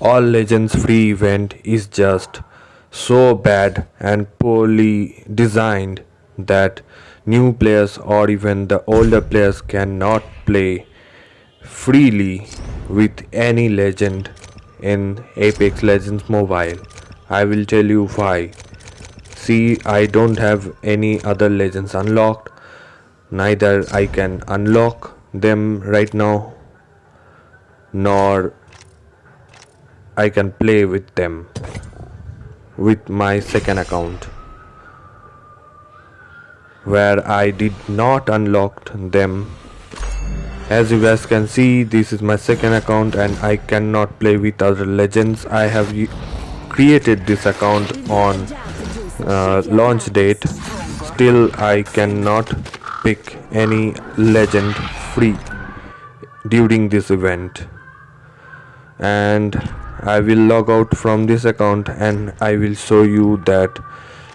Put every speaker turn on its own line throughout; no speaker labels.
All Legends free event is just so bad and poorly designed that new players or even the older players cannot play freely with any legend in Apex Legends Mobile. I will tell you why. See, I don't have any other legends unlocked, neither I can unlock them right now, nor I can play with them with my second account where I did not unlock them. As you guys can see this is my second account and I cannot play with other legends. I have created this account on uh, launch date. Still I cannot pick any legend free during this event. And I will log out from this account and I will show you that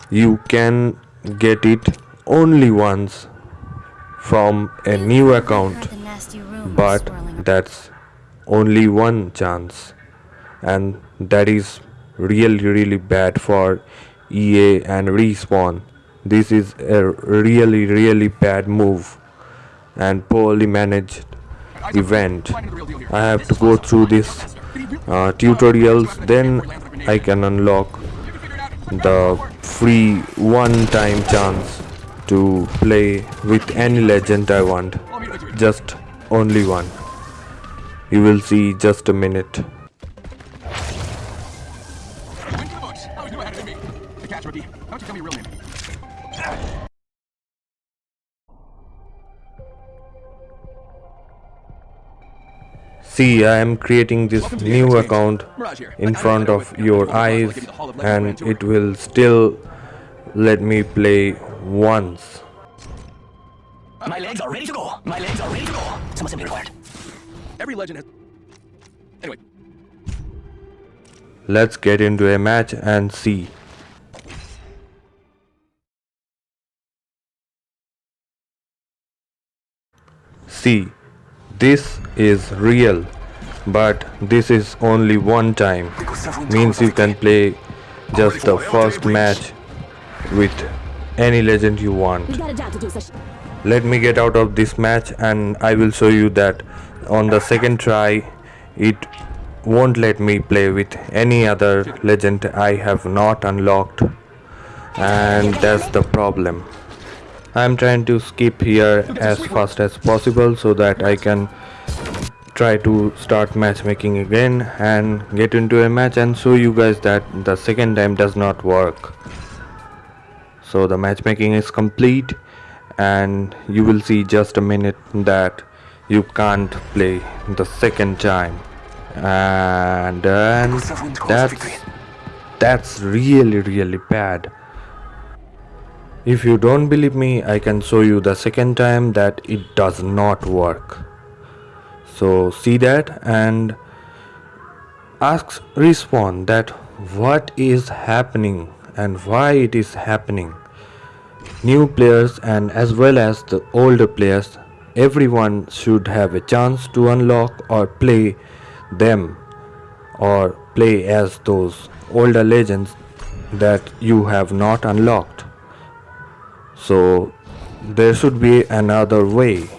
you can get it only once from a new account. but that's only one chance. And that is really really bad for EA and Respawn. This is a really really bad move and poorly managed event. I have to go through this uh, tutorials then I can unlock the free one time chance to play with any legend I want just only one you will see just a minute See, I am creating this new account in front of your eyes and it will still let me play once. My legs are ready to go. My legs are ready to go. Some assembly required. Every legend has... Anyway. Let's get into a match and see. See, this is real, but this is only one time. Means you can play just the first match with any legend you want. Let me get out of this match and I will show you that on the second try it won't let me play with any other legend I have not unlocked. And that's the problem I'm trying to skip here as fast as possible so that I can try to start matchmaking again and get into a match and show you guys that the second time does not work. So the matchmaking is complete and you will see just a minute that you can't play the second time. And then that's that's really really bad if you don't believe me I can show you the second time that it does not work. So see that and ask Respawn that what is happening and why it is happening. New players and as well as the older players everyone should have a chance to unlock or play them or play as those older legends that you have not unlocked so there should be another way.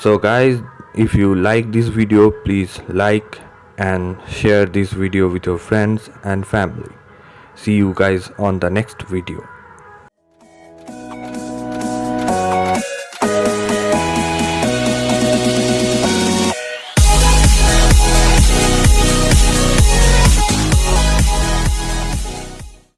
So guys if you like this video please like and share this video with your friends and family. See you guys on the next video